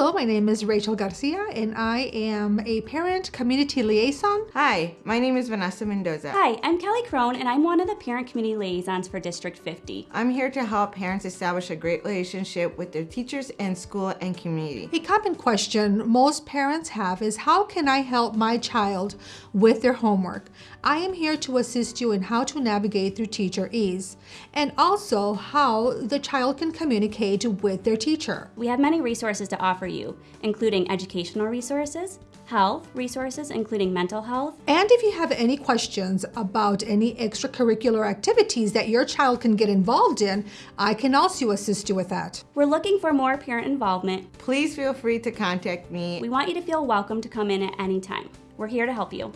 Hello, my name is Rachel Garcia, and I am a parent community liaison. Hi, my name is Vanessa Mendoza. Hi, I'm Kelly Crone, and I'm one of the parent community liaisons for District 50. I'm here to help parents establish a great relationship with their teachers and school and community. A common question most parents have is how can I help my child with their homework? I am here to assist you in how to navigate through TeacherEase and also how the child can communicate with their teacher. We have many resources to offer you, including educational resources, health resources, including mental health. And if you have any questions about any extracurricular activities that your child can get involved in, I can also assist you with that. We're looking for more parent involvement. Please feel free to contact me. We want you to feel welcome to come in at any time. We're here to help you.